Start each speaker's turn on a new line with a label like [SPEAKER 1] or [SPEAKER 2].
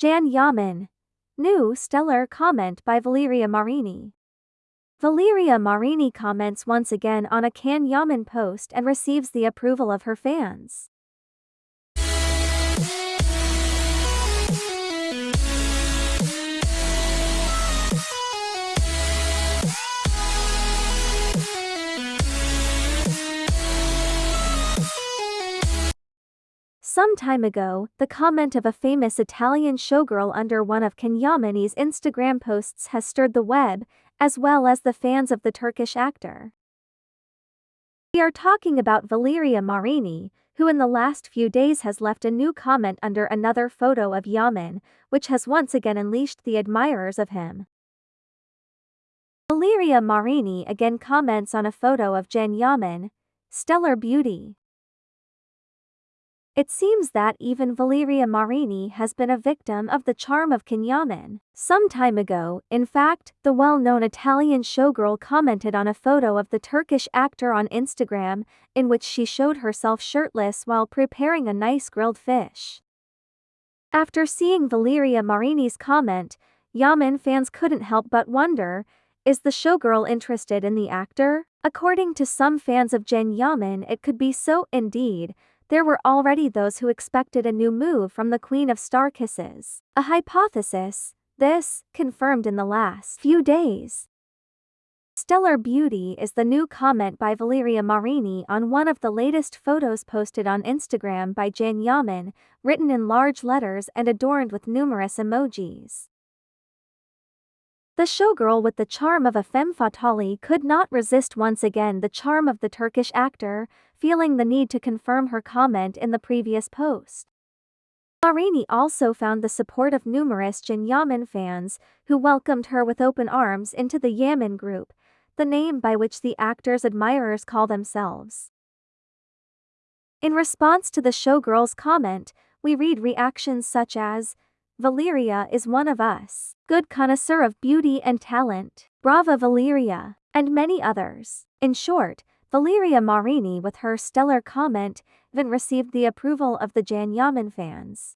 [SPEAKER 1] Can Yaman. New stellar comment by Valeria Marini. Valeria Marini comments once again on a Can Yaman post and receives the approval of her fans. Some time ago, the comment of a famous Italian showgirl under one of Can Yaman's Instagram posts has stirred the web, as well as the fans of the Turkish actor. We are talking about Valeria Marini, who in the last few days has left a new comment under another photo of Yaman, which has once again unleashed the admirers of him. Valeria Marini again comments on a photo of Can Yaman, stellar beauty. It seems that even Valeria Marini has been a victim of the charm of Can Yaman. Some time ago, in fact, the well-known Italian showgirl commented on a photo of the Turkish actor on Instagram, in which she showed herself shirtless while preparing a nice grilled fish. After seeing Valeria Marini's comment, Yaman fans couldn't help but wonder, is the showgirl interested in the actor? According to some fans of Can Yaman it could be so, indeed, there were already those who expected a new move from the Queen of Star Kisses. A hypothesis, this, confirmed in the last few days. Stellar Beauty is the new comment by Valeria Marini on one of the latest photos posted on Instagram by Can Yaman, written in large letters and adorned with numerous emojis. The showgirl with the charm of a femme fatale could not resist once again the charm of the Turkish actor, feeling the need to confirm her comment in the previous post. Marini also found the support of numerous Can Yaman fans, who welcomed her with open arms into the Yaman group, the name by which the actor's admirers call themselves. In response to the showgirl's comment, we read reactions such as, Valeria is one of us, good connoisseur of beauty and talent, brava Valeria, and many others. In short, Valeria Marini with her stellar comment even received the approval of the Can Yaman fans.